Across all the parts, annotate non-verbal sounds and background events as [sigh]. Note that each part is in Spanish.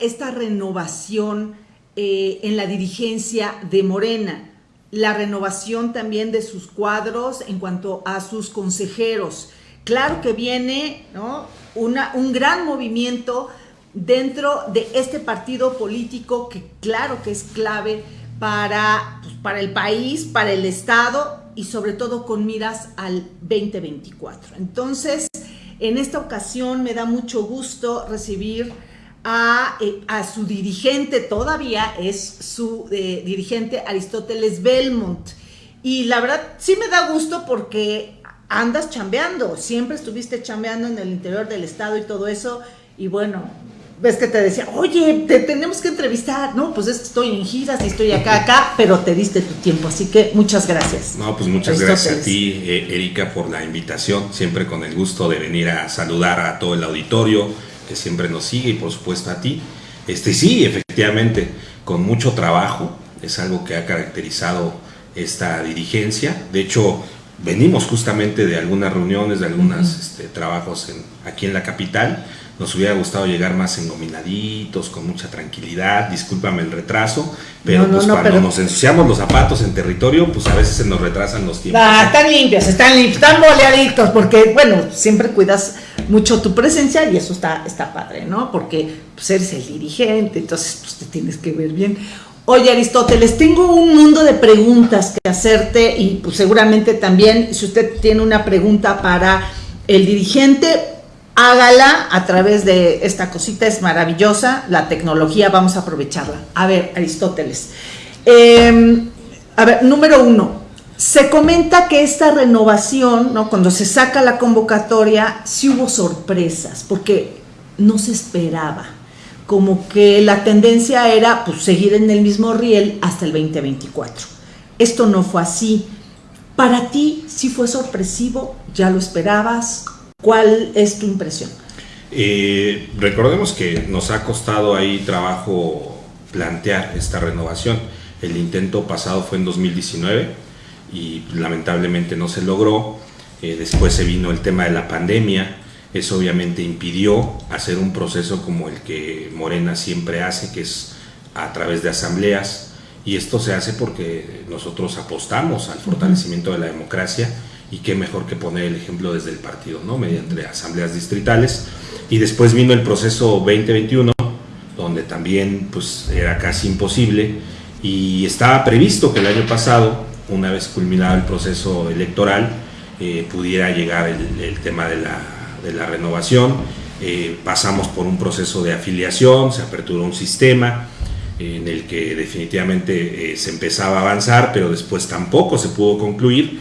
esta renovación eh, en la dirigencia de Morena? La renovación también de sus cuadros en cuanto a sus consejeros. Claro que viene ¿no? Una, un gran movimiento dentro de este partido político que claro que es clave para, pues, para el país, para el Estado y sobre todo con miras al 2024. Entonces, en esta ocasión me da mucho gusto recibir a, eh, su dirigente, todavía es su eh, dirigente Aristóteles Belmont. Y la verdad sí me da gusto porque andas chambeando, siempre estuviste chambeando en el interior del estado y todo eso. Y bueno, ves que te decía, oye, te tenemos que entrevistar, ¿no? Pues es que estoy en giras y estoy acá, acá, pero te diste tu tiempo, así que muchas gracias. No, pues muchas gracias a ti, eh, Erika, por la invitación, siempre con el gusto de venir a saludar a todo el auditorio que siempre nos sigue y por supuesto a ti. Este sí, efectivamente, con mucho trabajo, es algo que ha caracterizado esta dirigencia. De hecho, venimos justamente de algunas reuniones, de algunos este, trabajos en, aquí en la capital nos hubiera gustado llegar más engominaditos, con mucha tranquilidad, discúlpame el retraso, pero pues cuando nos ensuciamos los zapatos en territorio, pues a veces se nos retrasan los tiempos. Ah, están limpios, están limpios, están boleaditos, porque bueno, siempre cuidas mucho tu presencia y eso está, está padre, ¿no? Porque pues, eres el dirigente, entonces pues, te tienes que ver bien. Oye Aristóteles, tengo un mundo de preguntas que hacerte y pues seguramente también si usted tiene una pregunta para el dirigente, hágala a través de esta cosita, es maravillosa, la tecnología, vamos a aprovecharla. A ver, Aristóteles. Em, a ver, número uno, se comenta que esta renovación, ¿no? cuando se saca la convocatoria, sí hubo sorpresas, porque no se esperaba. Como que la tendencia era pues, seguir en el mismo riel hasta el 2024. Esto no fue así. Para ti sí fue sorpresivo, ya lo esperabas, ¿Cuál es tu impresión? Eh, recordemos que nos ha costado ahí trabajo plantear esta renovación. El intento pasado fue en 2019 y lamentablemente no se logró. Eh, después se vino el tema de la pandemia. Eso obviamente impidió hacer un proceso como el que Morena siempre hace, que es a través de asambleas. Y esto se hace porque nosotros apostamos al fortalecimiento de la democracia y qué mejor que poner el ejemplo desde el partido, ¿no? mediante asambleas distritales. Y después vino el proceso 2021, donde también pues, era casi imposible y estaba previsto que el año pasado, una vez culminado el proceso electoral, eh, pudiera llegar el, tema de la, de la renovación. Eh, pasamos por un proceso de afiliación, se aperturó un sistema en el que definitivamente eh, se empezaba a avanzar, pero después tampoco se pudo concluir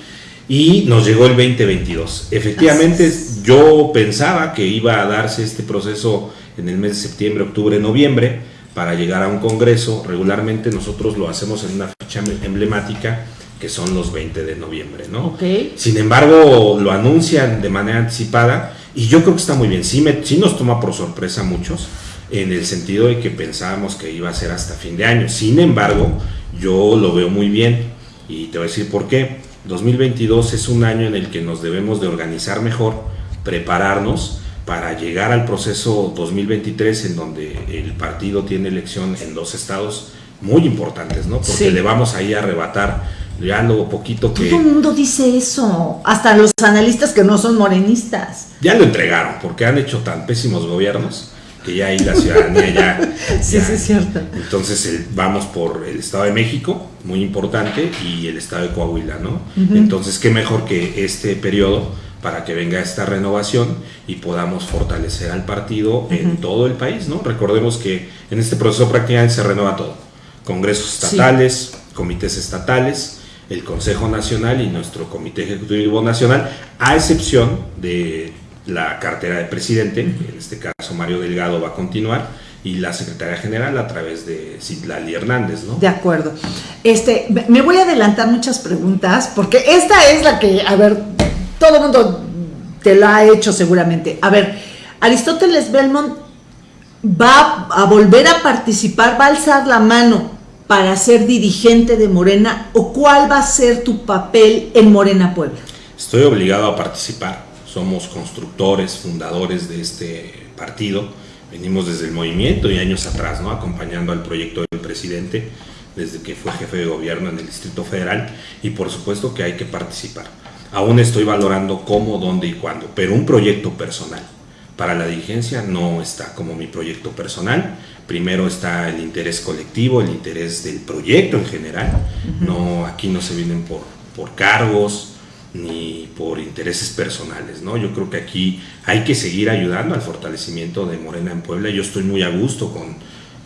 y nos llegó el 2022. Efectivamente, yo pensaba que iba a darse este proceso en el mes de septiembre, octubre, noviembre, para llegar a un congreso. Regularmente nosotros lo hacemos en una fecha emblemática que son los 20 de noviembre, ¿no? Sin embargo, lo anuncian de manera anticipada y yo creo que está muy bien. Sí, me, sí nos toma por sorpresa a muchos, en el sentido de que pensábamos que iba a ser hasta fin de año. Sin embargo, yo lo veo muy bien y te voy a decir por qué 2022 es un año en el que nos debemos de organizar mejor, prepararnos para llegar al proceso 2023 en donde el partido tiene elección en dos estados muy importantes, ¿no? Porque le vamos ahí a arrebatar ya lo poquito que... Todo el mundo dice eso, hasta los analistas que no son morenistas. Ya lo entregaron, porque han hecho tan pésimos gobiernos que ya ahí la ciudadanía ya... [laughs] sí, sí, es cierto. Entonces vamos por el Estado de México, muy importante, y el Estado de Coahuila, ¿no? Entonces, qué mejor que este periodo para que venga esta renovación y podamos fortalecer al partido en todo el país, ¿no? Recordemos que en este proceso prácticamente se renueva todo. Congresos estatales, comités estatales, el Consejo Nacional y nuestro Comité Ejecutivo Nacional, a excepción de la cartera de presidente, en este caso Mario Delgado va a continuar, y la secretaria general a través de Citlali Hernández, ¿no? De acuerdo. Este, me voy a adelantar muchas preguntas, porque esta es la que, a ver, todo el mundo te la ha hecho seguramente. A ver, Aristóteles Belmont va a volver a participar, va a alzar la mano para ser dirigente de Morena, o cuál va a ser tu papel en Morena Puebla? Estoy obligado a participar somos constructores, fundadores de este partido. venimos desde el movimiento y años atrás, ¿no? acompañando al proyecto del presidente desde que fue jefe de gobierno en el Distrito Federal y por supuesto que hay que participar. Aún estoy valorando cómo, dónde y cuándo, pero un proyecto personal para la dirigencia no está como mi proyecto personal. Primero está el interés colectivo, el interés del proyecto en general. No, aquí no se vienen por, por cargos ni por intereses personales, ¿no? Yo creo que aquí hay que seguir ayudando al fortalecimiento de Morena en Puebla. Yo estoy muy a gusto con,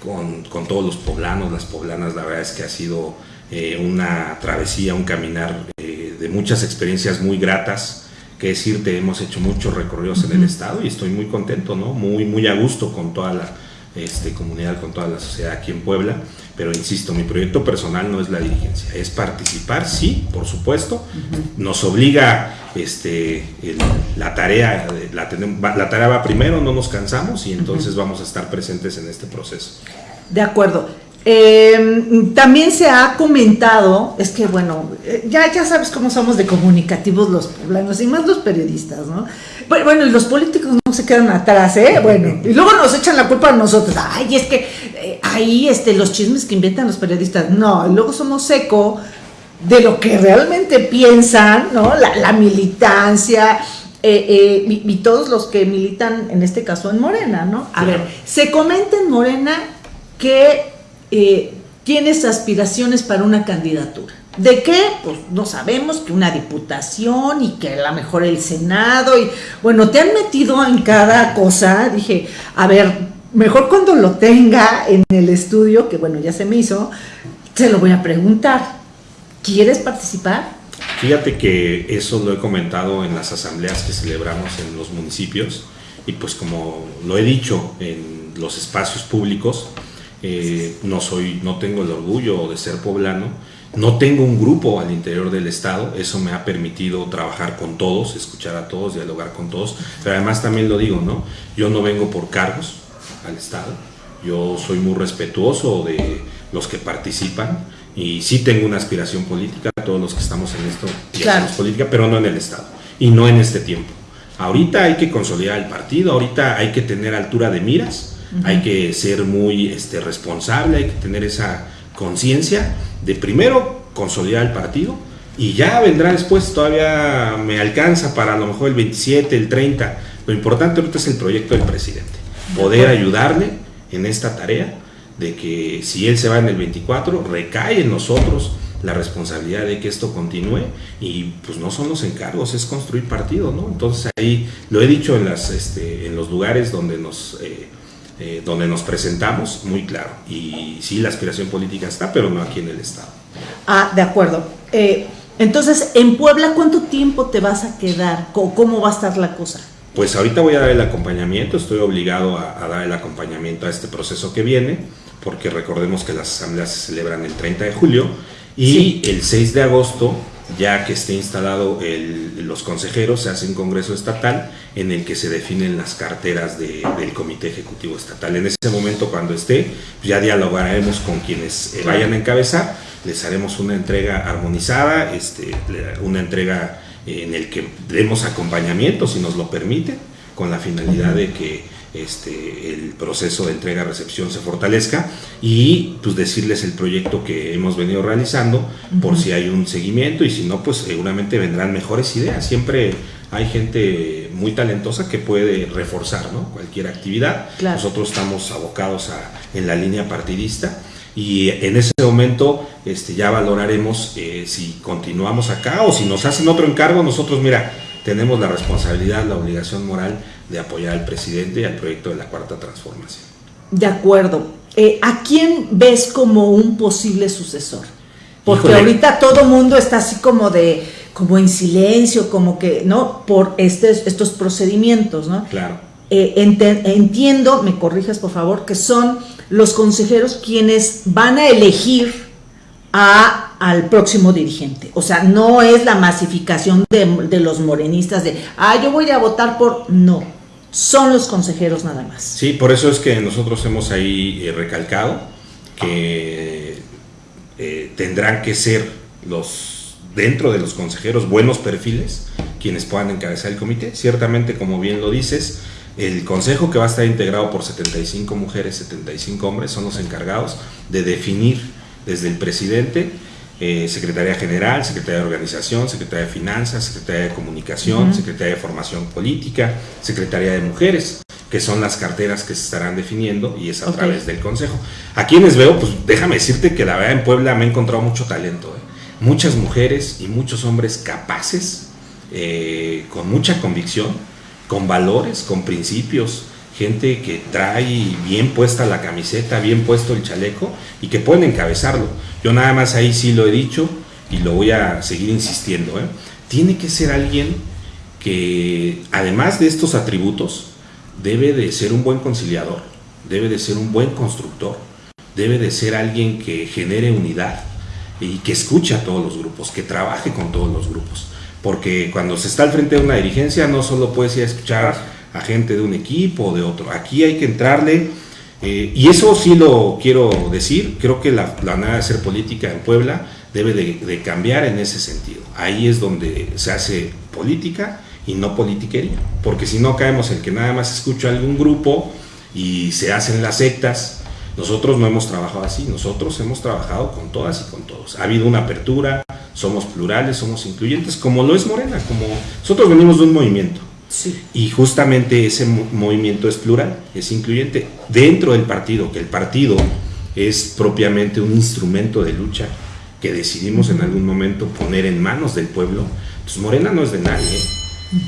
con, con todos los poblanos, las poblanas, la verdad es que ha sido eh, una travesía, un caminar eh, de muchas experiencias muy gratas. Que decirte, hemos hecho muchos recorridos en el estado y estoy muy contento, ¿no? Muy, muy a gusto con toda la este, comunidad, con toda la sociedad aquí en Puebla. Pero insisto, mi proyecto personal no es la dirigencia, es participar, sí, por supuesto. Nos obliga este, la tarea, la, la tarea va primero, no nos cansamos y entonces vamos a estar presentes en este proceso. De acuerdo. Eh, también se ha comentado, es que bueno, eh, ya, ya sabes cómo somos de comunicativos los poblanos y más los periodistas, ¿no? Bueno, y los políticos no se quedan atrás, ¿eh? Bueno, y luego nos echan la culpa a nosotros. Ay, es que eh, ahí este, los chismes que inventan los periodistas. No, y luego somos eco de lo que realmente piensan, ¿no? La, militancia. y, todos los que militan, en este caso en Morena, ¿no? A ver, se comenta en Morena que eh, tienes aspiraciones para una candidatura. ¿De qué? Pues no sabemos, que una diputación y que a lo mejor el Senado y bueno, te han metido en cada cosa. Dije, a ver, mejor cuando lo tenga en el estudio, que bueno, ya se me hizo, se lo voy a preguntar. ¿Quieres participar? Fíjate que eso lo he comentado en las asambleas que celebramos en los municipios y pues como lo he dicho en los espacios públicos, eh, no, soy, no tengo el orgullo de ser poblano, no tengo un grupo al interior del Estado, eso me ha permitido trabajar con todos, escuchar a todos, dialogar con todos, pero además también lo digo, ¿no? Yo no vengo por cargos al Estado, yo soy muy respetuoso de los que participan y sí tengo una aspiración política, todos los que estamos en esto claro. política, pero no en el Estado y no en este tiempo. Ahorita hay que consolidar el partido, ahorita hay que tener altura de miras, hay que ser muy este, responsable, hay que tener esa conciencia de primero consolidar el partido y ya vendrá después, todavía me alcanza para a lo mejor el 27, el 30. Lo importante ahorita es el proyecto del presidente, poder ayudarle en esta tarea de que si él se va en el 24, recae en nosotros la responsabilidad de que esto continúe y pues no son los encargos, es construir partido, ¿no? Entonces ahí lo he dicho en, las, este, en los lugares donde nos eh, eh, donde nos presentamos, muy claro. Y sí, la aspiración política está, pero no aquí en el Estado. Ah, de acuerdo. Eh, entonces, en Puebla, ¿cuánto tiempo te vas a quedar? ¿Cómo va a estar la cosa? Pues ahorita voy a dar el acompañamiento, estoy obligado a, dar el acompañamiento a este proceso que viene, porque recordemos que las asambleas se celebran el 30 de julio y el 6 de agosto ya que esté instalado los consejeros, se hace un congreso estatal en el que se definen las carteras del Comité Ejecutivo Estatal. En ese momento, cuando esté, ya dialogaremos con quienes eh, vayan a encabezar, les haremos una entrega armonizada, este, una entrega en el que demos acompañamiento, si nos lo permite, con la finalidad de que este, el proceso de entrega-recepción se fortalezca y pues decirles el proyecto que hemos venido realizando por si hay un seguimiento y si no pues seguramente vendrán mejores ideas. Siempre hay gente muy talentosa que puede reforzar cualquier actividad. Nosotros estamos abocados a, en la línea partidista y en ese momento este, ya valoraremos eh, si continuamos acá o si nos hacen otro encargo. Nosotros, mira, tenemos la responsabilidad, la obligación moral de apoyar al presidente y al proyecto de la Cuarta Transformación. De acuerdo. Eh, ¿A quién ves como un posible sucesor? Porque ahorita todo mundo está así como de, como en silencio, como que, ¿no? Por estos procedimientos, ¿no? Claro. Eh, entiendo, me corrijas por favor, que son los consejeros quienes van a elegir a, al próximo dirigente. O sea, no es la masificación de, de los morenistas de, ah, yo voy a votar por... No, son los consejeros nada más. Sí, por eso es que nosotros hemos ahí eh, recalcado que eh, tendrán que ser los dentro de los consejeros buenos perfiles quienes puedan encabezar el comité. Ciertamente, como bien lo dices, El consejo que va a estar integrado por 75 mujeres, 75 hombres, son los encargados de definir desde el presidente, eh, Secretaría General, Secretaría de Organización, Secretaría de Finanzas, Secretaría de Comunicación, Secretaría de Formación Política, Secretaría de Mujeres, que son las carteras que se estarán definiendo y es a través del Consejo. A quienes veo, pues déjame decirte que la verdad en Puebla me he encontrado mucho talento. ¿eh? Muchas mujeres y muchos hombres capaces, eh, con mucha convicción, con valores, con principios, gente que trae bien puesta la camiseta, bien puesto el chaleco y que pueden encabezarlo. Yo nada más ahí sí lo he dicho y lo voy a seguir insistiendo. ¿eh? Tiene que ser alguien que, además de estos atributos, debe de ser un buen conciliador, debe de ser un buen constructor, debe de ser alguien que genere unidad y que escuche a todos los grupos, que trabaje con todos los grupos porque cuando se está al frente de una dirigencia no solo puedes ir escuchar a gente de un equipo o de otro, aquí hay que entrarle, eh, y eso sí lo quiero decir, creo que la, manera de hacer política en Puebla debe de, cambiar en ese sentido, ahí es donde se hace política y no politiquería, porque si no caemos en que nada más escucho a algún grupo y se hacen las sectas, nosotros no hemos trabajado así, nosotros hemos trabajado con todas y con todos. Ha habido una apertura, somos plurales, somos incluyentes, como lo es Morena, como nosotros venimos de un movimiento. Y justamente ese movimiento es plural, es incluyente dentro del partido, que el partido es propiamente un instrumento de lucha que decidimos en algún momento poner en manos del pueblo. Pues Morena no es de nadie,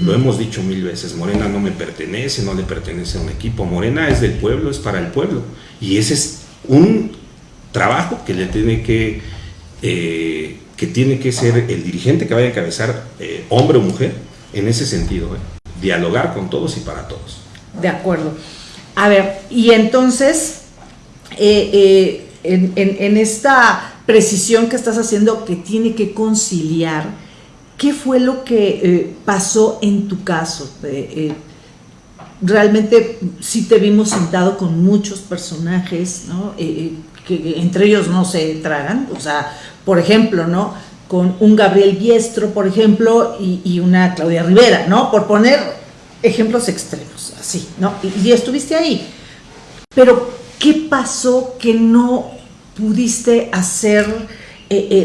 lo hemos dicho mil veces, Morena no me pertenece, no le pertenece a un equipo, Morena es del pueblo, es para el pueblo. Y ese es un trabajo que le tiene que, eh, que tiene que ser el dirigente que vaya a encabezar, eh, hombre o mujer, en ese sentido, ¿eh? Dialogar con todos y para todos. De acuerdo. A ver, y entonces, en, en esta precisión que estás haciendo que tiene que conciliar, ¿Qué fue lo que eh, pasó en tu caso? Eh, eh, realmente sí te vimos sentado con muchos personajes, ¿no? que entre ellos no se tragan, o sea, por ejemplo, ¿no? Con un Gabriel Biestro, por ejemplo, y, una Claudia Rivera, ¿no? Por poner ejemplos extremos, así, ¿no? Y, estuviste ahí. Pero, ¿qué pasó que no pudiste hacer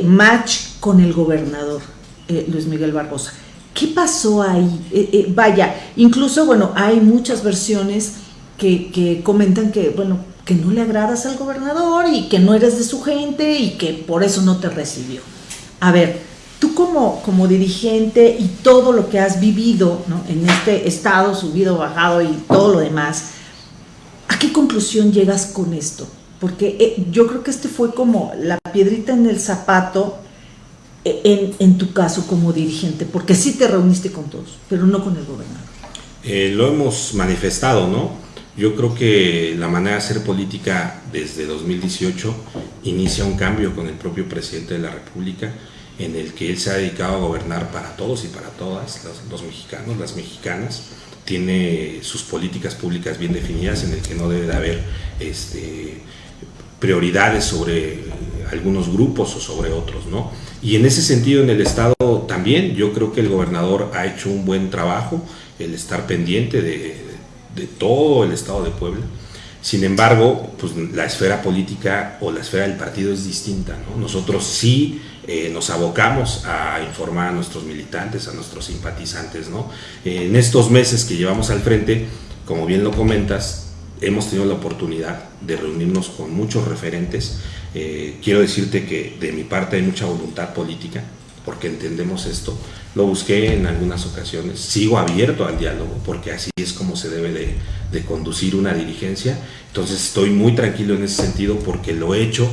match con el gobernador? Eh, Luis Miguel Barbosa. ¿Qué pasó ahí? Eh, eh, vaya, incluso, bueno, hay muchas versiones que, comentan que, bueno, que no le agradas al gobernador y que no eres de su gente y que por eso no te recibió. A ver, tú como, como dirigente y todo lo que has vivido en este estado, subido, bajado y todo lo demás, ¿a qué conclusión llegas con esto? Porque yo creo que este fue como la piedrita en el zapato en, tu caso como dirigente? Porque sí te reuniste con todos, pero no con el gobernador. Eh, lo hemos manifestado, ¿no? Yo creo que la manera de hacer política desde 2018 inicia un cambio con el propio presidente de la República, en el que él se ha dedicado a gobernar para todos y para todas, los, mexicanos, las mexicanas, tiene sus políticas públicas bien definidas, en el que no debe de haber este, prioridades sobre algunos grupos o sobre otros, ¿no? Y en ese sentido en el Estado también yo creo que el gobernador ha hecho un buen trabajo, el estar pendiente de, todo el Estado de Puebla. Sin embargo, pues la esfera política o la esfera del partido es distinta. ¿no? Nosotros sí eh, nos abocamos a informar a nuestros militantes, a nuestros simpatizantes. ¿no? En estos meses que llevamos al frente, como bien lo comentas, hemos tenido la oportunidad de reunirnos con muchos referentes eh, quiero decirte que de mi parte hay mucha voluntad política, porque entendemos esto. Lo busqué en algunas ocasiones, sigo abierto al diálogo, porque así es como se debe de, conducir una dirigencia. Entonces estoy muy tranquilo en ese sentido porque lo he hecho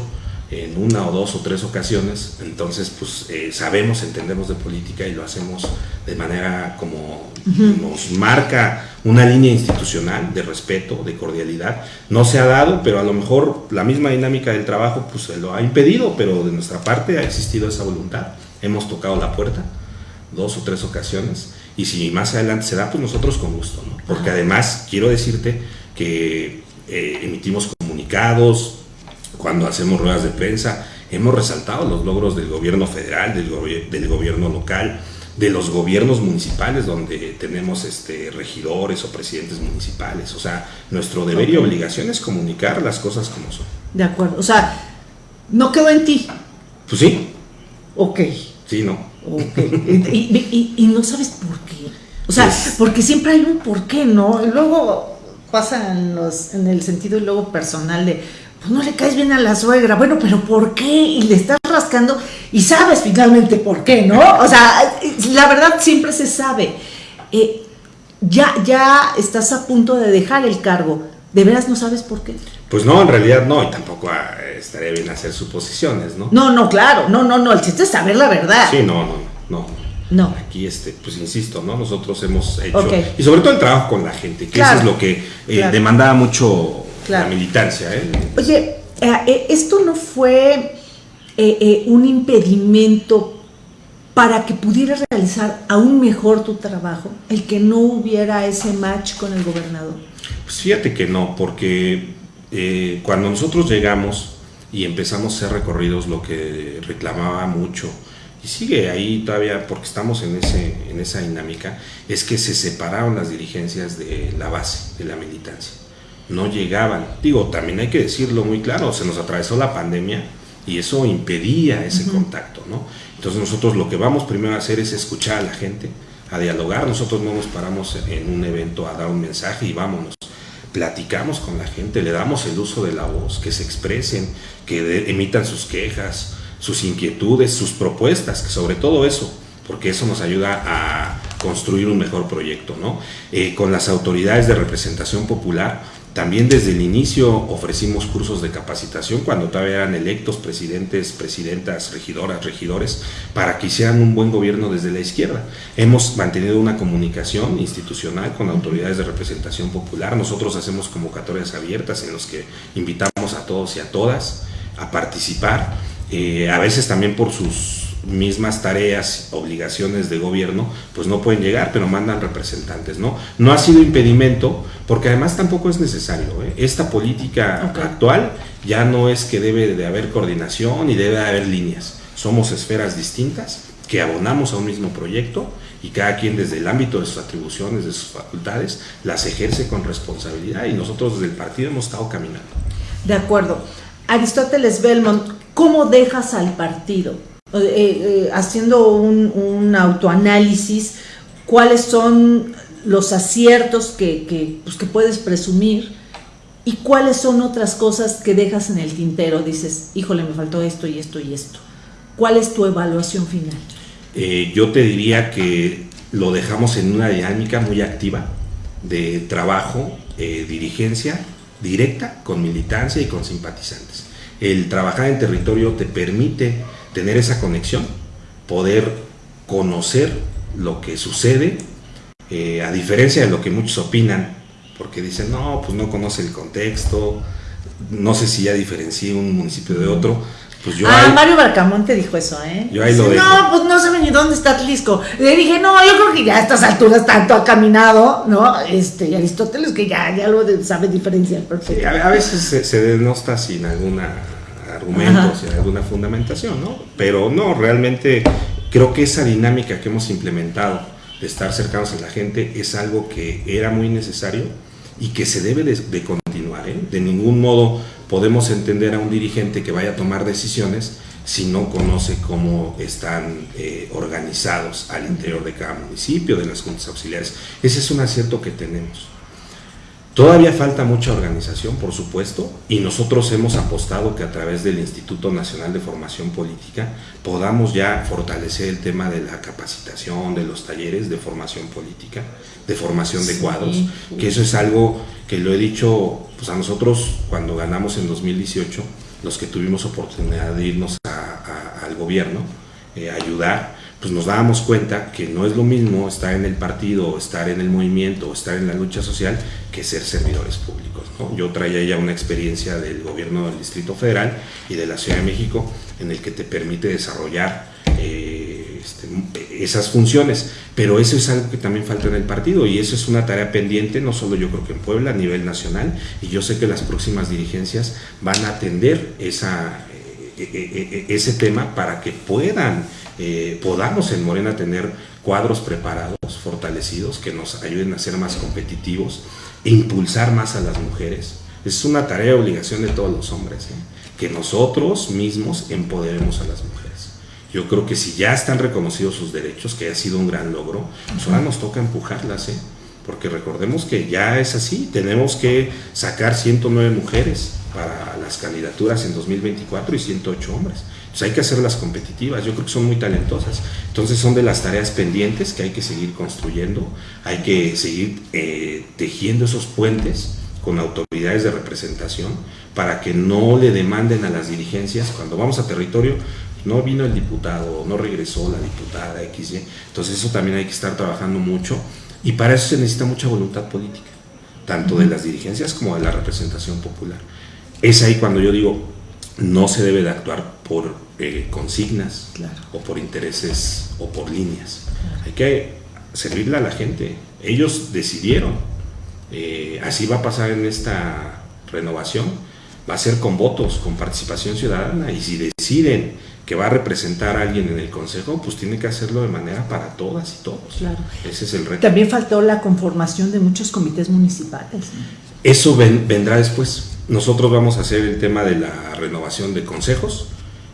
en una o dos o tres ocasiones, entonces pues eh, sabemos, entendemos de política y lo hacemos de manera como nos marca una línea institucional de respeto, de cordialidad. No se ha dado, pero a lo mejor la misma dinámica del trabajo pues se lo ha impedido, pero de nuestra parte ha existido esa voluntad. Hemos tocado la puerta dos o tres ocasiones y si más adelante se da, pues nosotros con gusto, ¿no? Porque además quiero decirte que eh, emitimos comunicados, cuando hacemos ruedas de prensa, hemos resaltado los logros del gobierno federal, del, del gobierno local, de los gobiernos municipales donde tenemos este, regidores o presidentes municipales. O sea, nuestro deber y obligación es comunicar las cosas como son. De acuerdo. O sea, no quedó en ti. Pues sí. Ok. Sí, no. y, no sabes por qué. O sea, pues porque siempre hay un por qué, ¿no? Luego pasa en, los, en el sentido y luego personal de, pues no le caes bien a la suegra, bueno, pero ¿por qué? Y le estás rascando y sabes finalmente por qué, ¿no? O sea, la verdad siempre se sabe. Eh, ya, ya estás a punto de dejar el cargo. ¿De veras no sabes por qué? Pues no, en realidad no, y tampoco ah, estaría bien hacer suposiciones, ¿no? No, no, claro, no, no, no, el chiste es saber la verdad. Sí, no, no, no. No. Aquí, este, pues insisto, ¿no? Nosotros hemos hecho, y sobre todo el trabajo con la gente, que eso es lo que eh, demandaba mucho la militancia. ¿eh? Oye, eh, eh, esto no fue un impedimento para que pudieras realizar aún mejor tu trabajo, el que no hubiera ese match con el gobernador. Pues fíjate que no, porque cuando nosotros llegamos y empezamos a hacer recorridos, lo que reclamaba mucho, y sigue ahí todavía porque estamos en, ese, en esa dinámica, es que se separaron las dirigencias de la base, de la militancia no llegaban. Digo, también hay que decirlo muy claro, se nos atravesó la pandemia y eso impedía ese contacto, ¿no? Entonces nosotros lo que vamos primero a hacer es escuchar a la gente, a dialogar, nosotros no nos paramos en un evento a dar un mensaje y vámonos. Platicamos con la gente, le damos el uso de la voz, que se expresen, que emitan sus quejas, sus inquietudes, sus propuestas, que sobre todo eso, porque eso nos ayuda a construir un mejor proyecto, ¿no? Eh, con las autoridades de representación popular, también desde el inicio ofrecimos cursos de capacitación cuando todavía eran electos presidentes, presidentas, regidoras, regidores, para que hicieran un buen gobierno desde la izquierda. Hemos mantenido una comunicación institucional con autoridades de representación popular. Nosotros hacemos convocatorias abiertas en los que invitamos a todos y a todas a participar, eh, a veces también por sus mismas tareas, obligaciones de gobierno, pues no pueden llegar, pero mandan representantes, ¿no? No ha sido impedimento, porque además tampoco es necesario. ¿eh? Esta política actual ya no es que debe de haber coordinación y debe de haber líneas. Somos esferas distintas que abonamos a un mismo proyecto y cada quien desde el ámbito de sus atribuciones, de sus facultades, las ejerce con responsabilidad y nosotros desde el partido hemos estado caminando. De acuerdo. Aristóteles Belmont, ¿cómo dejas al partido? Eh, eh, haciendo un, autoanálisis, cuáles son los aciertos que, pues, que, puedes presumir y cuáles son otras cosas que dejas en el tintero. Dices, híjole, me faltó esto y esto y esto. ¿Cuál es tu evaluación final? Eh, yo te diría que lo dejamos en una dinámica muy activa de trabajo, dirigencia directa con militancia y con simpatizantes. El trabajar en territorio te permite tener esa conexión, poder conocer lo que sucede, eh, a diferencia de lo que muchos opinan, porque dicen, no, pues no conoce el contexto, no sé si ya diferencié un municipio de otro. Pues yo ah, Mario Barcamonte dijo eso, ¿eh? Yo ahí lo No, pues no sabe ni dónde está Atlisco. Le dije, no, yo creo que ya a estas alturas tanto ha caminado, ¿no? Este, y Aristóteles que ya, ya lo sabe diferenciar perfectamente. a, veces se, se denosta sin alguna argumentos y alguna fundamentación, ¿no? Pero no, realmente creo que esa dinámica que hemos implementado de estar cercanos a la gente es algo que era muy necesario y que se debe de, continuar. ¿eh? De ningún modo podemos entender a un dirigente que vaya a tomar decisiones si no conoce cómo están eh, organizados al interior de cada municipio, de las juntas auxiliares. Ese es un acierto que tenemos. Todavía falta mucha organización, por supuesto, y nosotros hemos apostado que a través del Instituto Nacional de Formación Política podamos ya fortalecer el tema de la capacitación, de los talleres de formación política, de formación de cuadros, que eso es algo que lo he dicho pues a nosotros cuando ganamos en 2018, los que tuvimos oportunidad de irnos al gobierno, eh, ayudar, pues nos dábamos cuenta que no es lo mismo estar en el partido, estar en el movimiento, estar en la lucha social, que ser servidores públicos. Yo traía ya una experiencia del gobierno del Distrito Federal y de la Ciudad de México en el que te permite desarrollar eh, este, esas funciones, pero eso es algo que también falta en el partido y eso es una tarea pendiente, no solo yo creo que en Puebla, a nivel nacional, y yo sé que las próximas dirigencias van a atender esa, eh, ese tema para que puedan eh, podamos en Morena tener cuadros preparados, fortalecidos, que nos ayuden a ser más competitivos e impulsar más a las mujeres. Es una tarea obligación de todos los hombres, ¿eh? que nosotros mismos empoderemos a las mujeres. Yo creo que si ya están reconocidos sus derechos, que ha sido un gran logro, pues ahora nos toca empujarlas, ¿eh? Porque recordemos que ya es así, tenemos que sacar 109 mujeres para las candidaturas en 2024 y 108 hombres. Entonces hay que hacerlas competitivas, yo creo que son muy talentosas. Entonces son de las tareas pendientes que hay que seguir construyendo, hay que seguir eh, tejiendo esos puentes con autoridades de representación para que no le demanden a las dirigencias cuando vamos a territorio, no vino el diputado, no regresó la diputada XY. Entonces eso también hay que estar trabajando mucho y para eso se necesita mucha voluntad política, tanto de las dirigencias como de la representación popular. Es ahí cuando yo digo, no se debe de actuar por eh, consignas o por intereses o por líneas. Hay que servirle a la gente. Ellos decidieron. Eh, así va a pasar en esta renovación. Va a ser con votos, con participación ciudadana. Y si deciden que va a representar a alguien en el consejo, pues tiene que hacerlo de manera para todas y todos. Claro. Ese es el reto. También faltó la conformación de muchos comités municipales. Eso vendrá después. Nosotros vamos a hacer el tema de la renovación de consejos,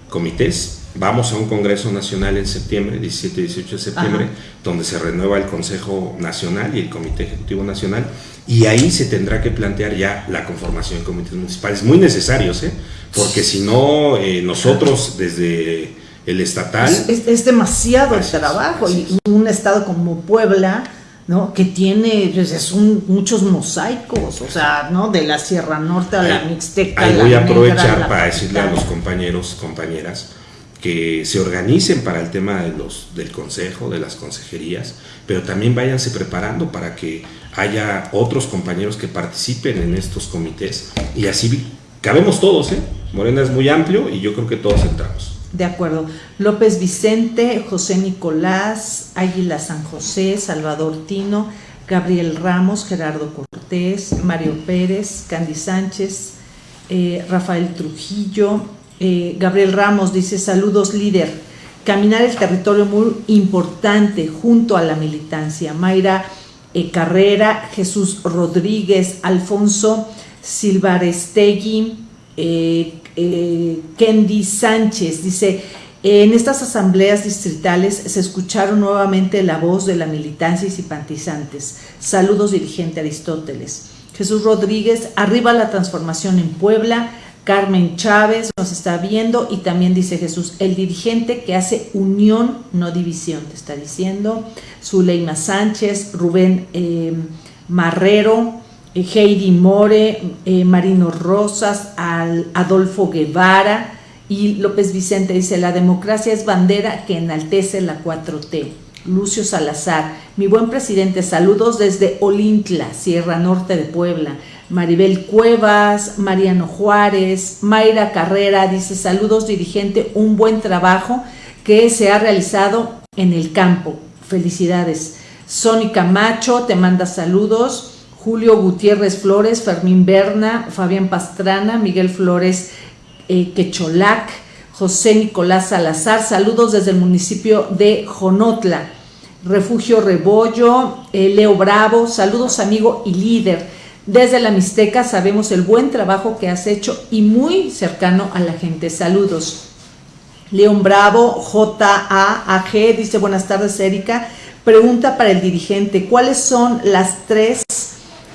comités. Vamos a un Congreso Nacional en septiembre, 17 y 18 de septiembre, donde se renueva el Consejo Nacional y el Comité Ejecutivo Nacional, y ahí se tendrá que plantear ya la conformación de comités municipales, muy necesarios, ¿eh? porque si no, eh, nosotros desde el estatal... Es, demasiado el trabajo, y un estado como Puebla ¿no? Que tiene pues, muchos mosaicos, o sea, ¿no? De la Sierra Norte a la Mixteca. Ahí voy a aprovechar para decirle a los compañeros, compañeras, que se organicen para el tema de los, del consejo, de las consejerías, pero también váyanse preparando para que haya otros compañeros que participen en estos comités y así cabemos todos, ¿eh? Morena es muy amplio y yo creo que todos entramos. De acuerdo. López Vicente, José Nicolás, Águila San José, Salvador Tino, Gabriel Ramos, Gerardo Cortés, Mario Pérez, Candy Sánchez, eh, Rafael Trujillo. Eh, Gabriel Ramos dice, saludos líder. Caminar el territorio muy importante junto a la militancia. Mayra eh, Carrera, Jesús Rodríguez, Alfonso Silvarestegui, eh, eh, Kendi Sánchez dice, en estas asambleas distritales se escucharon nuevamente la voz de la militancia y simpatizantes. Saludos, dirigente Aristóteles. Jesús Rodríguez, arriba la transformación en Puebla. Carmen Chávez nos está viendo y también dice Jesús, el dirigente que hace unión, no división, te está diciendo. Zuleima Sánchez, Rubén eh, Marrero, eh, Heidi More, eh, Marino Rosas, Adolfo Guevara y López Vicente dice, la democracia es bandera que enaltece la 4T. Lucio Salazar, mi buen presidente, saludos desde Olintla, Sierra Norte de Puebla. Maribel Cuevas, Mariano Juárez, Mayra Carrera dice, saludos dirigente, un buen trabajo que se ha realizado en el campo. Felicidades. Sónica Macho te manda saludos. Julio Gutiérrez Flores, Fermín Berna, Fabián Pastrana, Miguel Flores eh, Quecholac, José Nicolás Salazar, saludos desde el municipio de Jonotla, Refugio Rebollo, eh, Leo Bravo, saludos amigo y líder. Desde la Mixteca sabemos el buen trabajo que has hecho y muy cercano a la gente. Saludos. León Bravo, JAAG, dice buenas tardes Erika. Pregunta para el dirigente, ¿cuáles son las tres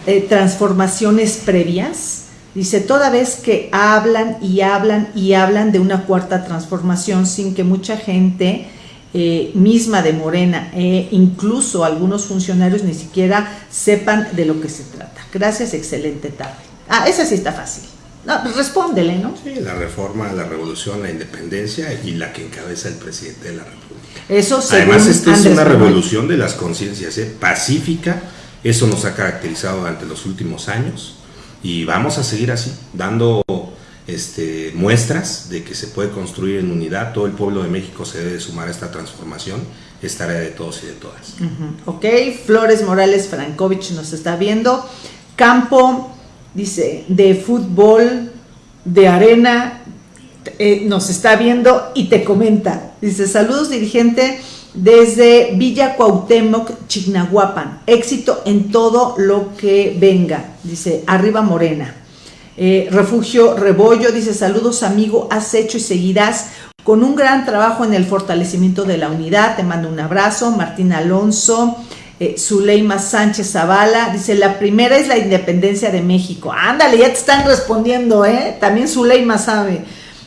eh, transformaciones previas. Dice, toda vez que hablan y hablan y hablan de una cuarta transformación sin que mucha gente eh, misma de Morena e incluso algunos funcionarios ni siquiera sepan de lo que se trata. Gracias, excelente tarde. Ah, esa sí está fácil. No, pues respóndele, ¿no? Sí, la reforma, la revolución, la independencia y la que encabeza el presidente de la República. Eso Además, esta es una revolución de las conciencias, ¿eh? pacífica, eso nos ha caracterizado durante los últimos años y vamos a seguir así, dando este, muestras de que se puede construir en unidad. Todo el pueblo de México se debe sumar a esta transformación. Es tarea de todos y de todas. Ok, Flores Morales Frankovich nos está viendo. Campo, dice, de fútbol, de arena, eh, nos está viendo y te comenta. Dice, saludos dirigente desde Villa Cuauhtémoc, Chignahuapan. Éxito en todo lo que venga, dice Arriba Morena. Eh, Refugio Rebollo dice saludos amigo, has hecho y seguirás con un gran trabajo en el fortalecimiento de la unidad. Te mando un abrazo. Martín Alonso. Eh, Zuleima Sánchez Zavala dice, la primera es la independencia de México. Ándale, ya te están respondiendo, ¿eh? También Zuleima sabe.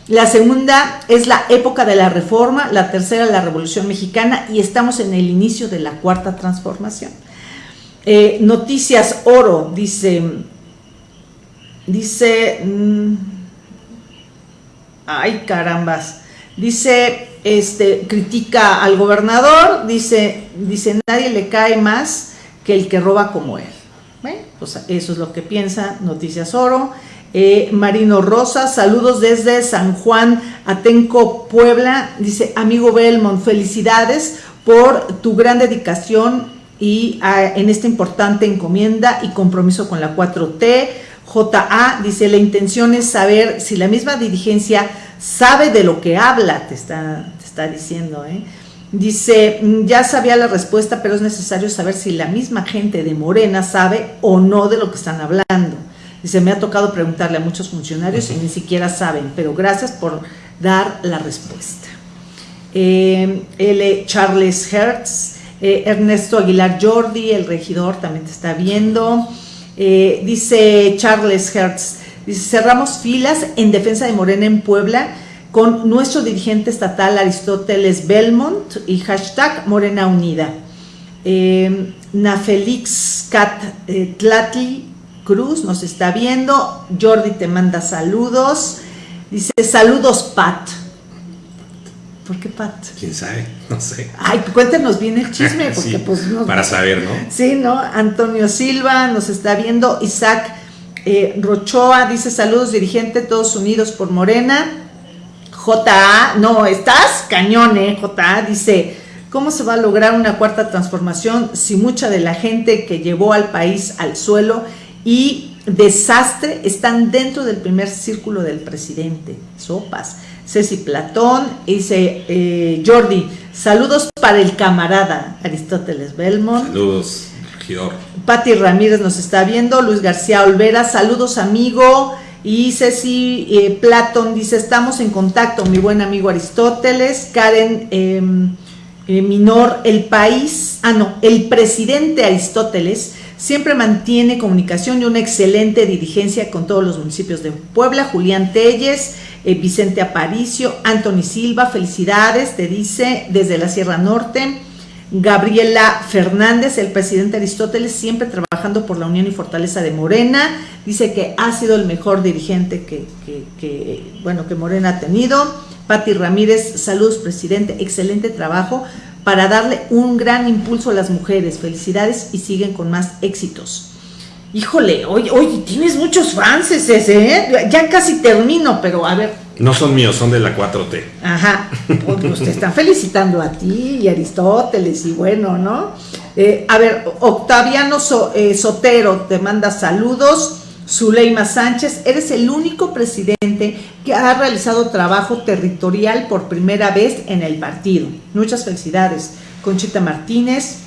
La segunda es la época de la reforma, la tercera la revolución mexicana y estamos en el inicio de la cuarta transformación. Eh, noticias Oro dice, dice, mm, ay carambas, dice, este, critica al gobernador, dice, dice, nadie le cae más que el que roba como él. Pues eso es lo que piensa Noticias Oro. Eh, Marino Rosa, saludos desde San Juan, Atenco, Puebla. Dice, amigo Belmont, felicidades por tu gran dedicación y ah, en esta importante encomienda y compromiso con la 4T. JA dice, la intención es saber si la misma dirigencia sabe de lo que habla, te está, te está diciendo. ¿eh? Dice, ya sabía la respuesta, pero es necesario saber si la misma gente de Morena sabe o no de lo que están hablando. Dice, me ha tocado preguntarle a muchos funcionarios y ni siquiera saben, pero gracias por dar la respuesta. Eh, L. Charles Hertz, eh, Ernesto Aguilar Jordi, el regidor también te está viendo. Eh, dice Charles Hertz, dice, cerramos filas en defensa de Morena en Puebla con nuestro dirigente estatal Aristóteles Belmont y hashtag Morena Unida. Nafelix Cat Tlatli Cruz nos está viendo. Jordi te manda saludos. Dice, saludos, Pat. ¿Por qué Pat? ¿Quién sabe? [laughs] No sé. Ay, cuéntenos bien el chisme, [laughs] porque pues Para saber, ¿no? Sí, ¿no? Antonio Silva nos está viendo. Isaac eh, Rochoa dice, saludos, dirigente, todos unidos por Morena. JA, no, estás cañón, ¿eh? JA dice, ¿cómo se va a lograr una cuarta transformación si mucha de la gente que llevó al país al suelo y desastre están dentro del primer círculo del presidente. Sopas. Ceci Platón, dice eh, Jordi, saludos para el camarada Aristóteles Belmont. Saludos, regidor. Patti Ramírez nos está viendo, Luis García Olvera, saludos amigo. Y Ceci eh, Platón dice, estamos en contacto, mi buen amigo Aristóteles. Karen em, eh, Minor, el país, ah no, el presidente Aristóteles Siempre mantiene comunicación y una excelente dirigencia con todos los municipios de Puebla. Julián Telles, eh, Vicente Aparicio, Anthony Silva, felicidades, te dice desde la Sierra Norte. Gabriela Fernández, el presidente Aristóteles, siempre trabajando por la unión y fortaleza de Morena, dice que ha sido el mejor dirigente que, bueno, que Morena ha tenido. Patti Ramírez, saludos presidente, excelente trabajo para darle un gran impulso a las mujeres. Felicidades y siguen con más éxitos. Híjole, oye, oye, tienes muchos fans ese, ¿eh? Ya casi termino, pero a ver. No son míos, son de la 4T. Ajá, pues te están felicitando a ti y Aristóteles y bueno, ¿no? Eh, a ver, Octaviano eh, Sotero te manda saludos. Zuleima Sánchez, eres el único presidente que ha realizado trabajo territorial por primera vez en el partido. Muchas felicidades. Conchita Martínez,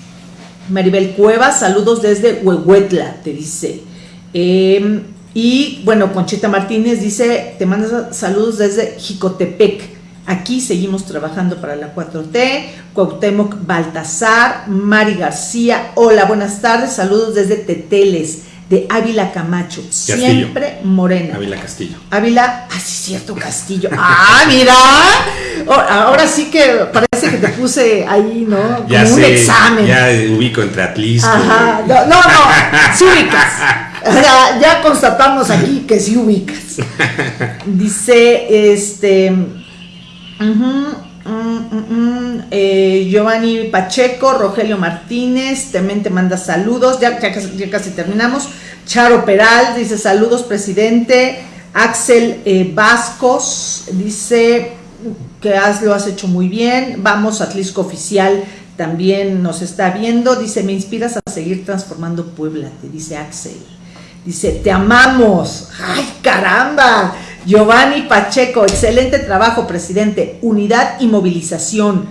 Maribel Cuevas, saludos desde Huehuetla, te dice. Em, y bueno, Conchita Martínez dice, te manda saludos desde Jicotepec. Aquí seguimos trabajando para la 4T. Cuauhtémoc Baltasar, Mari García, hola, buenas tardes, saludos desde Teteles de Ávila Camacho, siempre morena. Ávila Castillo. Ávila, ah, sí, cierto, Castillo. Ah, mira. Ahora sí que parece que te puse ahí, ¿no? [laughs] Como un examen. Ya ubico entre Atlisco. Ajá. No, no, sí ubicas. [laughs] Ya, ya constatamos aquí que sí ubicas. [laughs] Dice, este. Mm, mm, eh, Giovanni Pacheco, Rogelio Martínez, también te manda saludos, ya, casi, terminamos. Charo Peral dice saludos, presidente. Axel eh, Vascos dice que lo has hecho muy bien. Vamos, Atlisco Oficial también nos está viendo. Dice, me inspiras a seguir transformando Puebla, te dice Axel. Dice, te amamos. ¡Ay, caramba! Giovanni Pacheco, excelente trabajo, presidente. Unidad y movilización.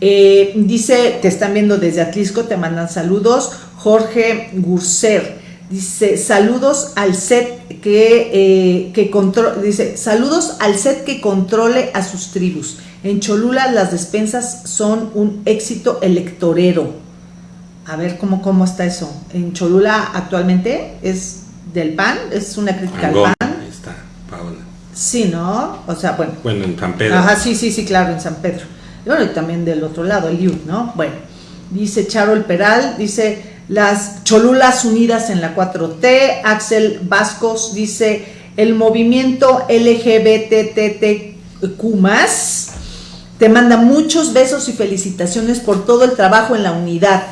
Eh, dice, te están viendo desde Atlisco, te mandan saludos. Jorge Gurser dice, saludos al set que, eh, que controle, dice, saludos al set que controle a sus tribus. En Cholula las despensas son un éxito electorero. A ver cómo, cómo está eso. En Cholula actualmente es del PAN, es una crítica al PAN. Sí, ¿no? O sea, bueno. Bueno, en San Pedro. Ajá, sí, sí, sí, claro, en San Pedro. Y bueno, y también del otro lado, el IU, ¿no? Bueno, dice Charol Peral, dice las Cholulas Unidas en la 4T, Axel Vascos dice el movimiento LGBTTQ+, te manda muchos besos y felicitaciones por todo el trabajo en la unidad.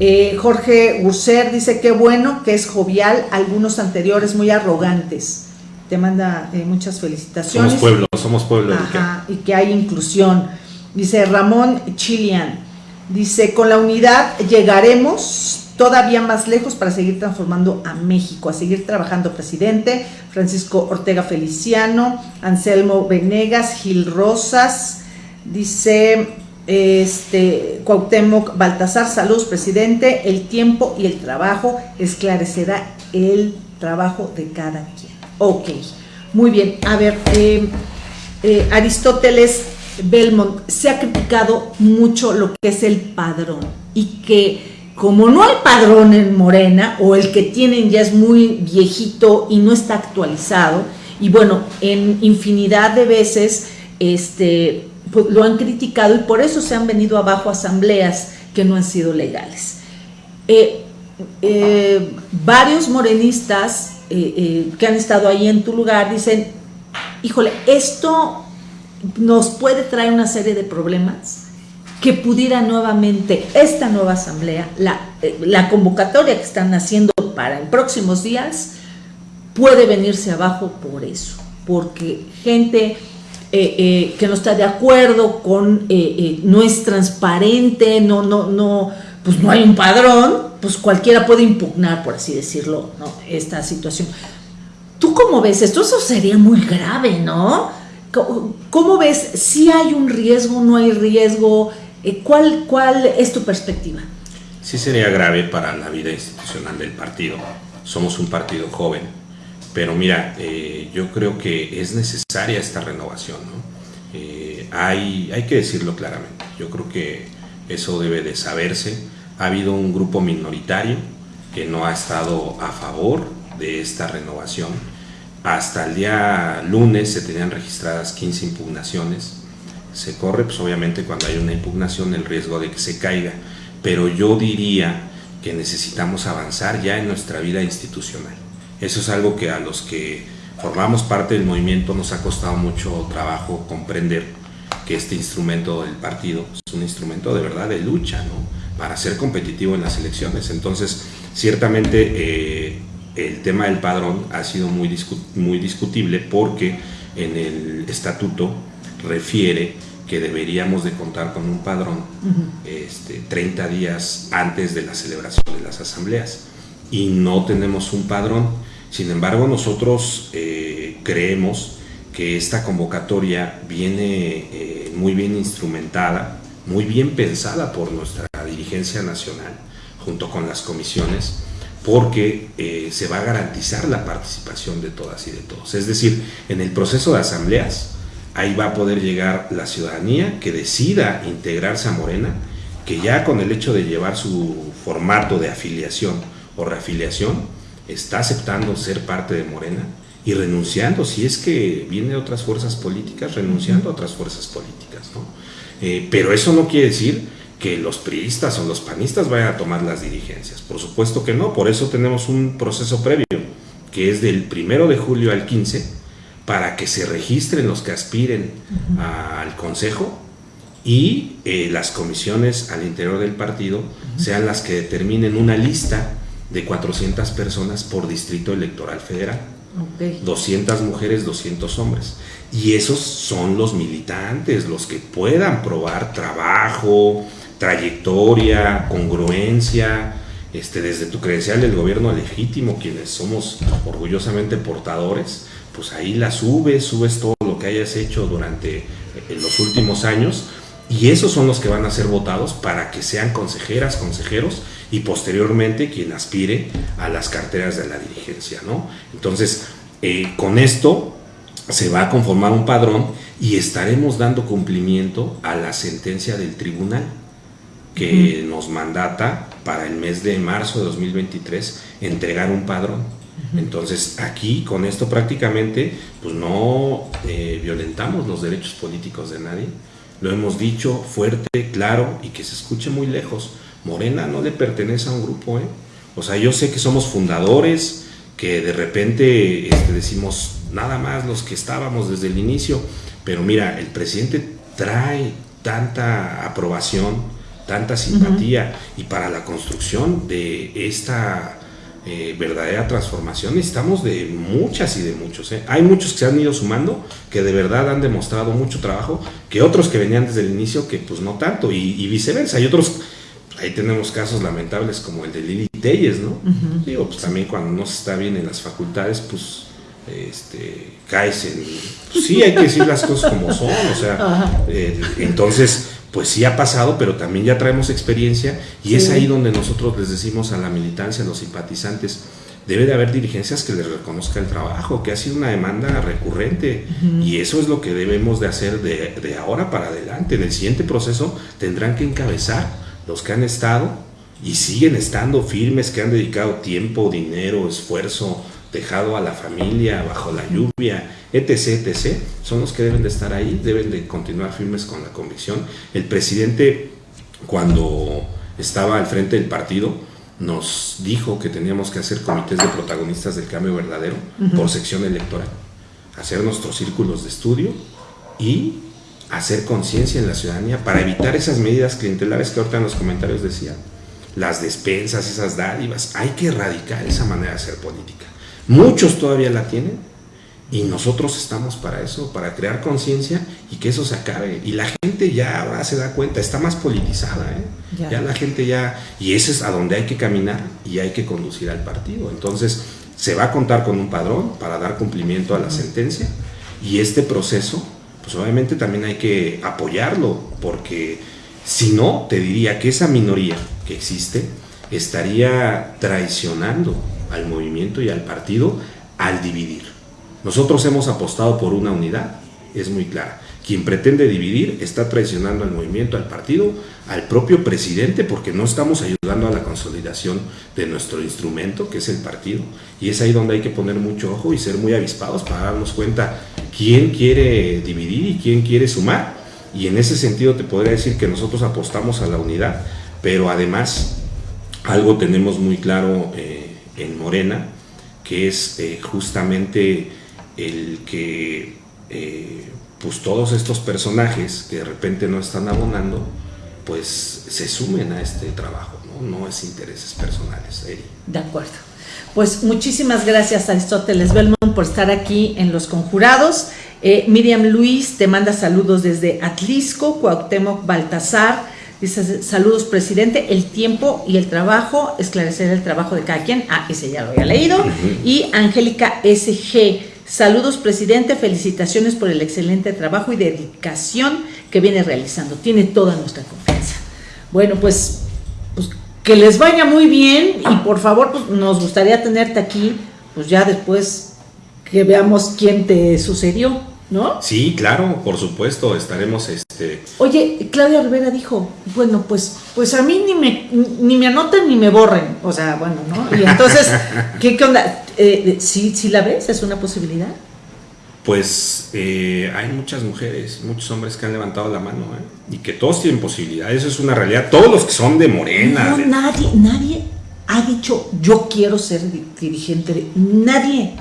Eh, Jorge Urser dice que bueno, que es jovial, algunos anteriores muy arrogantes. Te manda eh, muchas felicitaciones. Somos pueblo, somos pueblo. Ajá, y que hay inclusión. Dice Ramón Chilian, dice, con la unidad llegaremos todavía más lejos para seguir transformando a México, a seguir trabajando presidente, Francisco Ortega Feliciano, Anselmo Venegas, Gil Rosas, dice este Cuauhtémoc Baltasar, saludos presidente, el tiempo y el trabajo esclarecerá el trabajo de cada quien. Ok, muy bien, a ver, eh, eh, Aristóteles Belmont, se ha criticado mucho lo que es el padrón y que como no hay padrón en Morena o el que tienen ya es muy viejito y no está actualizado y bueno, en infinidad de veces este, pues, lo han criticado y por eso se han venido abajo asambleas que no han sido legales. Eh, eh, varios morenistas eh, que han estado ahí en tu lugar dicen, híjole, esto nos puede traer una serie de problemas que pudiera nuevamente esta nueva asamblea, la, la convocatoria que están haciendo para en próximos días, puede venirse abajo por eso, porque gente eh, eh, que no está de acuerdo con, eh, no es transparente, no, no, no, pues no hay un padrón, pues cualquiera puede impugnar, por así decirlo, ¿no? esta situación. ¿Tú cómo ves esto? Eso sería muy grave, ¿no? ¿Cómo ves? ¿Si hay un riesgo, no hay riesgo? ¿Cuál, ¿Cuál es tu perspectiva? Sí sería grave para la vida institucional del partido. Somos un partido joven, pero mira, eh, yo creo que es necesaria esta renovación, ¿no? Eh, hay, hay que decirlo claramente, yo creo que eso debe de saberse. Ha habido un grupo minoritario que no ha estado a favor de esta renovación. Hasta el día lunes se tenían registradas 15 impugnaciones. Se corre, pues obviamente cuando hay una impugnación el riesgo de que se caiga, pero yo diría que necesitamos avanzar ya en nuestra vida institucional. Eso es algo que a los que formamos parte del movimiento nos ha costado mucho trabajo comprender que este instrumento del partido es un instrumento de verdad de lucha, ¿no? Para ser competitivo en las elecciones. Entonces, ciertamente eh, el tema del padrón ha sido muy, muy discutible porque en el estatuto refiere que deberíamos de contar con un padrón este, 30 días antes de la celebración de las asambleas y no tenemos un padrón. Sin embargo, nosotros eh, creemos que esta convocatoria viene eh, muy bien instrumentada, muy bien pensada por nuestra dirigencia nacional, junto con las comisiones, porque eh, se va a garantizar la participación de todas y de todos. Es decir, en el proceso de asambleas, ahí va a poder llegar la ciudadanía que decida integrarse a Morena, que ya con el hecho de llevar su formato de afiliación o reafiliación, está aceptando ser parte de Morena y renunciando, si es que viene otras fuerzas políticas, renunciando a otras fuerzas políticas. ¿no? Eh, pero eso no quiere decir que los priistas o los panistas vayan a tomar las dirigencias. Por supuesto que no, por eso tenemos un proceso previo, que es del primero de julio al 15, para que se registren los que aspiren al Consejo y eh, las comisiones al interior del partido sean las que determinen una lista de 400 personas por distrito electoral federal. 200 mujeres, 200 hombres. Y esos son los militantes, los que puedan probar trabajo, trayectoria, congruencia, este, desde tu credencial del gobierno legítimo, quienes somos orgullosamente portadores, pues ahí la subes, subes todo lo que hayas hecho durante eh, los últimos años Y esos son los que van a ser votados para que sean consejeras, consejeros y posteriormente quien aspire a las carteras de la dirigencia, ¿no? Entonces, eh, con esto se va a conformar un padrón y estaremos dando cumplimiento a la sentencia del tribunal que nos mandata para el mes de marzo de 2023 entregar un padrón. Entonces aquí con esto prácticamente pues no eh, violentamos los derechos políticos de nadie. Lo hemos dicho fuerte, claro y que se escuche muy lejos. Morena no le pertenece a un grupo. ¿eh? O sea, yo sé que somos fundadores, que de repente este, decimos nada más los que estábamos desde el inicio, pero mira, el presidente trae tanta aprobación, tanta simpatía y para la construcción de esta eh, verdadera transformación necesitamos de muchas y de muchos. ¿eh? Hay muchos que se han ido sumando, que de verdad han demostrado mucho trabajo, que otros que venían desde el inicio que pues no tanto y, viceversa. Hay otros, ahí tenemos casos lamentables como el de Lili Telles, ¿no? Digo, pues también cuando no se está bien en las facultades, pues este, caes en... Pues, sí, hay que decir las cosas como son, o sea, [laughs] eh, entonces pues sí ha pasado, pero también ya traemos experiencia y es ahí donde nosotros les decimos a la militancia, a los simpatizantes, debe de haber dirigencias que les reconozca el trabajo, que ha sido una demanda recurrente y eso es lo que debemos de hacer de, de, ahora para adelante. En el siguiente proceso tendrán que encabezar los que han estado y siguen estando firmes, que han dedicado tiempo, dinero, esfuerzo, dejado a la familia bajo la lluvia, etc., etc., son los que deben de estar ahí, deben de continuar firmes con la convicción. El presidente, cuando estaba al frente del partido, nos dijo que teníamos que hacer comités de protagonistas del cambio verdadero por sección electoral, hacer nuestros círculos de estudio y hacer conciencia en la ciudadanía para evitar esas medidas clientelares que ahorita en los comentarios decían, las despensas, esas dádivas, hay que erradicar esa manera de hacer política. Muchos todavía la tienen y nosotros estamos para eso, para crear conciencia y que eso se acabe. Y la gente ya ahora se da cuenta, está más politizada, ¿eh? ya. la gente ya, y ese es a donde hay que caminar y hay que conducir al partido. Entonces, se va a contar con un padrón para dar cumplimiento a la sentencia y este proceso, pues obviamente también hay que apoyarlo, porque si no, te diría que esa minoría que existe estaría traicionando al movimiento y al partido al dividir. Nosotros hemos apostado por una unidad, es muy clara. Quien pretende dividir está traicionando al movimiento, al partido, al propio presidente, porque no estamos ayudando a la consolidación de nuestro instrumento, que es el partido. Y es ahí donde hay que poner mucho ojo y ser muy avispados para darnos cuenta quién quiere dividir y quién quiere sumar. Y en ese sentido te podría decir que nosotros apostamos a la unidad, pero además algo tenemos muy claro. Eh, en Morena, que es eh, justamente el que eh, pues todos estos personajes que de repente no están abonando, pues se sumen a este trabajo, no, no es intereses personales. De acuerdo. Pues muchísimas gracias Aristóteles Belmont por estar aquí en Los Conjurados. Eh, Miriam Luis te manda saludos desde Atlisco, Cuauhtémoc Baltasar, Dice, saludos presidente, el tiempo y el trabajo, esclarecer el trabajo de cada quien. Ah, ese ya lo había leído. Y Angélica SG, saludos presidente, felicitaciones por el excelente trabajo y dedicación que viene realizando. Tiene toda nuestra confianza. Bueno, pues, pues que les vaya muy bien y por favor, pues, nos gustaría tenerte aquí, pues ya después que veamos quién te sucedió. ¿No? Sí, claro, por supuesto, estaremos este. Oye, Claudia Rivera dijo, bueno, pues, pues a mí ni me, ni me anoten ni me borren. O sea, bueno, ¿no? Y entonces, [laughs] ¿qué, onda? Eh, ¿sí, la ves? ¿Es una posibilidad? Pues eh, hay muchas mujeres, muchos hombres que han levantado la mano, ¿eh? Y que todos tienen posibilidad, eso es una realidad. Todos los que son de morena. No, nadie, nadie ha dicho, yo quiero ser dirigente. Nadie.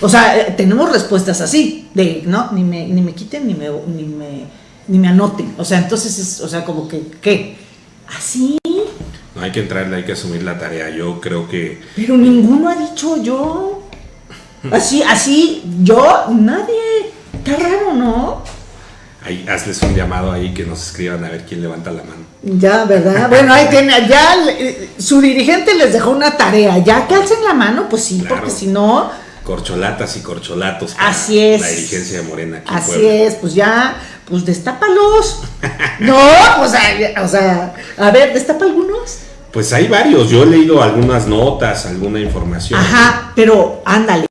O sea, eh, tenemos respuestas así, de, ¿no? Ni me, ni me quiten ni me, ni me, ni me anoten. O sea, entonces es, o sea, como que, ¿qué? ¿Así? No hay que entrarle, hay que asumir la tarea. Yo creo que... Pero ninguno ha dicho yo. Así, así, yo, nadie. Está raro, ¿no? Ahí, hazles un llamado ahí que nos escriban a ver quién levanta la mano. Ya, ¿verdad? [laughs] Bueno, ahí tiene, ya eh, su dirigente les dejó una tarea. Ya que alcen la mano, pues sí, porque si no corcholatas y corcholatos Así es. la dirigencia de Morena. Así es, pues ya, pues destápalos. no, pues, o sea, a ver, destapa algunos. Pues hay varios, yo he leído algunas notas, alguna información. Ajá, pero ándale,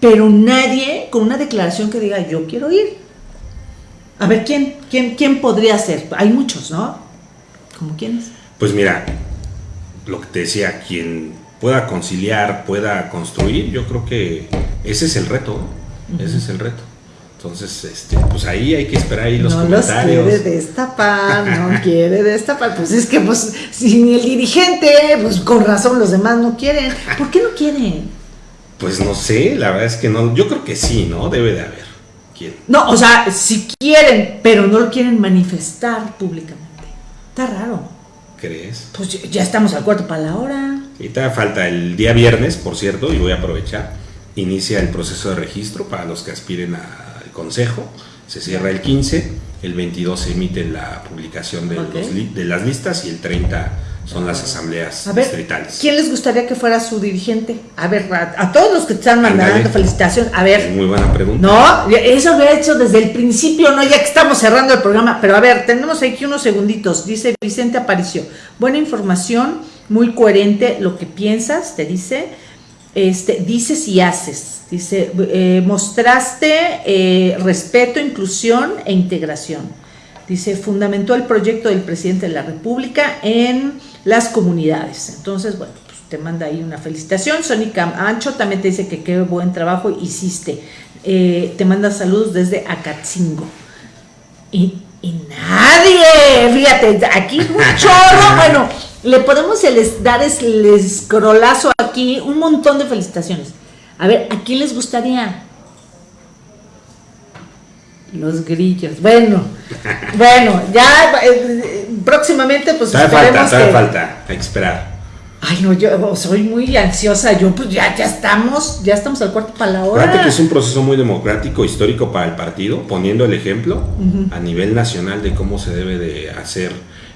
pero nadie con una declaración que diga yo quiero ir. A ver, ¿quién, quién, quién podría ser? Hay muchos, ¿no? ¿Cómo quiénes? Pues mira, lo que te decía, quien pueda conciliar, pueda construir, yo creo que ese es el reto, ese es el reto. Entonces, este, pues ahí hay que esperar ahí los comentarios. No quiere destapar, no [laughs] quiere destapar. Pues es que, pues, si el dirigente, pues con razón los demás no quieren. ¿Por qué no quieren? Pues no sé, la verdad es que no. Yo creo que sí, ¿no? Debe de haber. ¿Quién? No, o sea, si quieren, pero no lo quieren manifestar públicamente. Está raro. ¿Crees? Pues ya estamos al cuarto para la hora. Ahorita falta el día viernes, por cierto, y voy a aprovechar. Inicia el proceso de registro para los que aspiren a consejo, se cierra el 15, el 22 se emite la publicación de, de las listas y el 30 son las asambleas a ver, distritales. ¿Quién les gustaría que fuera su dirigente? A ver, a, todos los que están mandando felicitación, a ver. Muy buena pregunta. No, eso lo he hecho desde el principio, no, ya que estamos cerrando el programa, pero a ver, tenemos aquí unos segunditos. Dice Vicente Aparicio, buena información, muy coherente lo que piensas, te dice, este, dices y haces. Dice, eh, mostraste eh, respeto, inclusión e integración. Dice, fundamentó el proyecto del presidente de la República en las comunidades. Entonces, bueno, pues te manda ahí una felicitación. Sónica Ancho también te dice que qué buen trabajo hiciste. Eh, te manda saludos desde Acatzingo. Y, y nadie, fíjate, aquí un chorro, [laughs] bueno, le podemos dar el escrolazo aquí, un montón de felicitaciones. A ver, ¿a quién les gustaría? Los grillos. Bueno, [laughs] bueno, ya eh, próximamente pues esperemos falta, que... falta, hay que esperar. Ay, no, yo soy muy ansiosa, yo pues ya, ya estamos, ya estamos al cuarto para la hora. Fíjate que es un proceso muy democrático, histórico para el partido, poniendo el ejemplo a nivel nacional de cómo se debe de hacer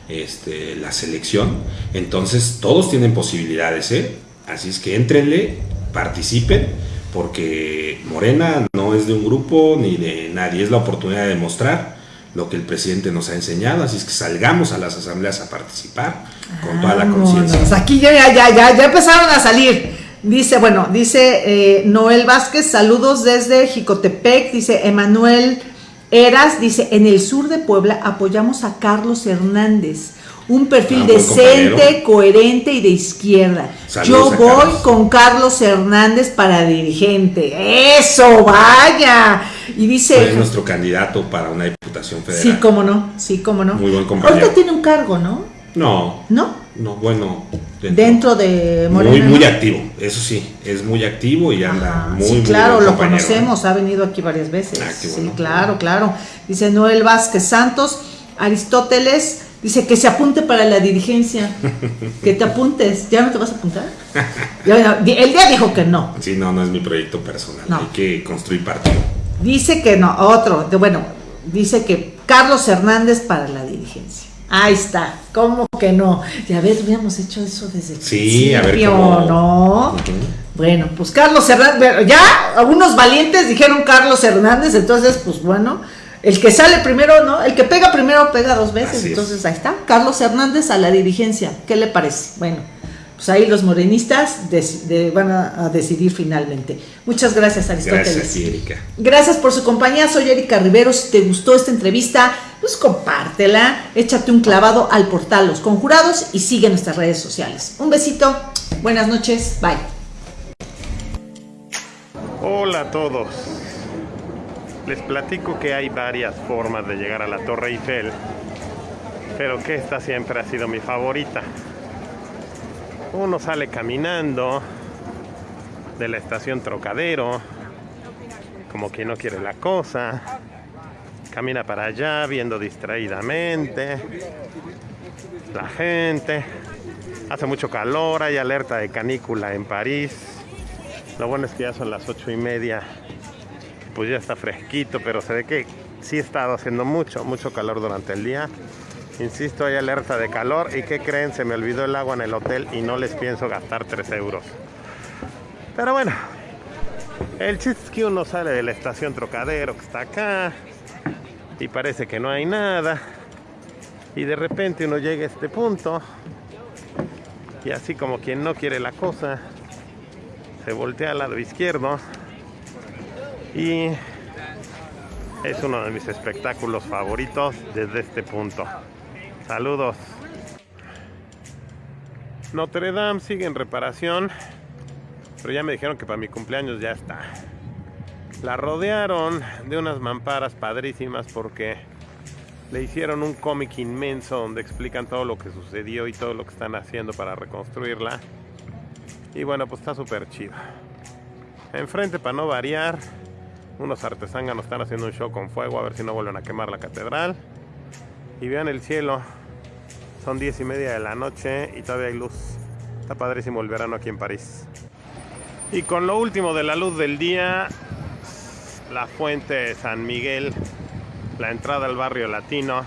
este, la selección. Entonces, todos tienen posibilidades, ¿eh? Así es que entrenle, participen, porque Morena no es de un grupo ni de nadie, es la oportunidad de demostrar lo que el presidente nos ha enseñado, así es que salgamos a las asambleas a participar con toda la conciencia. Aquí ya, ya, ya, ya empezaron a salir. Dice, bueno, dice eh, Noel Vázquez, saludos desde Jicotepec, dice Emanuel Eras, dice, en el sur de Puebla apoyamos a Carlos Hernández un perfil ah, decente, coherente y de izquierda. Yo voy con Carlos Hernández para dirigente. Eso, vaya. Y dice... Es nuestro candidato para una diputación federal. Sí, cómo no, sí, cómo no. Muy buen compañero. Ahorita tiene un cargo, ¿no? No. ¿No? No, bueno. Dentro, de Morena. Muy, muy activo, eso sí, es muy activo y anda muy, Sí, claro, lo conocemos, ha venido aquí varias veces. Sí, claro, claro. Dice Noel Vázquez Santos, Aristóteles Dice que se apunte para la dirigencia. [laughs] Que te apuntes. ¿Ya no te vas a apuntar? [laughs] el día dijo que no. Sí, no, no es mi proyecto personal. Hay que construir partido. Dice que no. Otro. bueno, dice que Carlos Hernández para la dirigencia. Ahí está. ¿Cómo que no? Ya ves, hubiéramos hecho eso desde Sí, a ver cómo... ¿no? Bueno, pues Carlos Hernández. Ya algunos valientes dijeron Carlos Hernández. Entonces, pues bueno el que sale primero, ¿no? El que pega primero pega dos veces. Entonces ahí está. Carlos Hernández a la dirigencia. ¿Qué le parece? Bueno, pues ahí los morenistas van a, decidir finalmente. Muchas gracias, Aristóteles. Gracias, Erika. Gracias por su compañía. Soy Erika Rivero. Si te gustó esta entrevista, pues compártela. Échate un clavado al portal Los Conjurados y sigue nuestras redes sociales. Un besito. Buenas noches. Bye. Hola a todos. Les platico que hay varias formas de llegar a la Torre Eiffel, pero que esta siempre ha sido mi favorita. Uno sale caminando de la estación Trocadero, como quien no quiere la cosa, camina para allá viendo distraídamente la gente, hace mucho calor, hay alerta de canícula en París. Lo bueno es que ya son las ocho y media pues ya está fresquito, pero se ve que sí ha estado haciendo mucho, mucho calor durante el día. Insisto, hay alerta de calor y ¿qué creen? Se me olvidó el agua en el hotel y no les pienso gastar 3 euros. Pero bueno, el chiste es que uno sale de la estación Trocadero que está acá, y parece que no hay nada. Y de repente uno llega a este punto y así como quien no quiere la cosa, se voltea al lado izquierdo y es uno de mis espectáculos favoritos desde este punto. Saludos. Notre Dame sigue en reparación, pero ya me dijeron que para mi cumpleaños ya está. La rodearon de unas mamparas padrísimas porque le hicieron un cómic inmenso donde explican todo lo que sucedió y todo lo que están haciendo para reconstruirla. Y bueno, pues está súper chido. Enfrente, para no variar, unos artesanos están haciendo un show con fuego a ver si no vuelven a quemar la catedral. Y vean el cielo, son diez y media de la noche y todavía hay luz. Está padrísimo el verano aquí en París. Y con lo último de la luz del día, la fuente de San Miguel, la entrada al barrio latino.